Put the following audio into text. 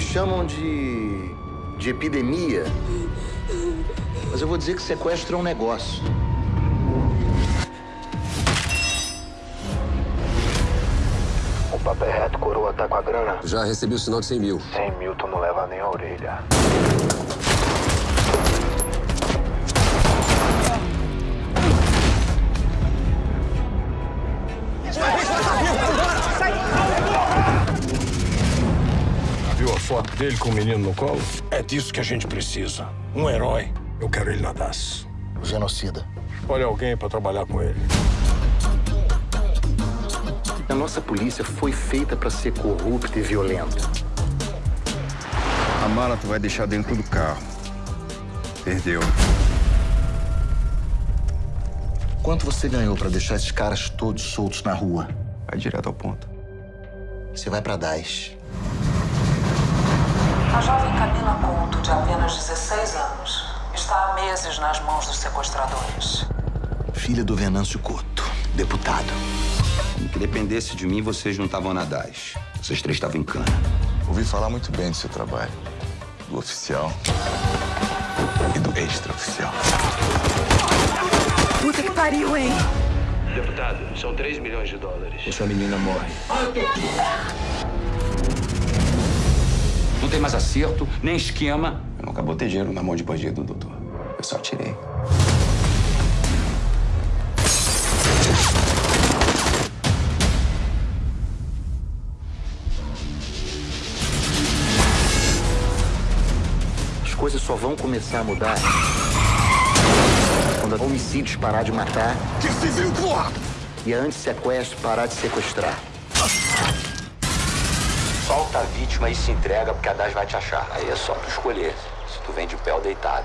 chamam de. de epidemia. Mas eu vou dizer que sequestro é um negócio. O papo é reto, coroa, tá com a grana? Já recebi o sinal de 100 mil. 100 mil tu não leva nem a orelha. Foto dele com o menino no colo? É disso que a gente precisa. Um herói. Eu quero ele na DAS. Genocida. Olha alguém pra trabalhar com ele. A nossa polícia foi feita para ser corrupta e violenta. A mala tu vai deixar dentro do carro. Perdeu. Quanto você ganhou para deixar esses caras todos soltos na rua? Vai direto ao ponto. Você vai para Daesh. A jovem Camila Couto, de apenas 16 anos, está há meses nas mãos dos sequestradores. Filha do Venâncio Couto, deputado. Que dependesse de mim, vocês não estavam na DAS. Vocês três estavam em cana. Ouvi falar muito bem do seu trabalho. Do oficial e do extraoficial. Puta que pariu, hein? Deputado, são 3 milhões de dólares. Essa menina morre. Não tem mais acerto, nem esquema. Eu nunca botei dinheiro na mão de bandido, doutor. Eu só tirei. As coisas só vão começar a mudar quando a homicídios parar de matar Que civil, porra! e a antissequestro parar de sequestrar. Solta a vítima e se entrega, porque a DAS vai te achar. Aí é só tu escolher se tu vem de pé ou deitado.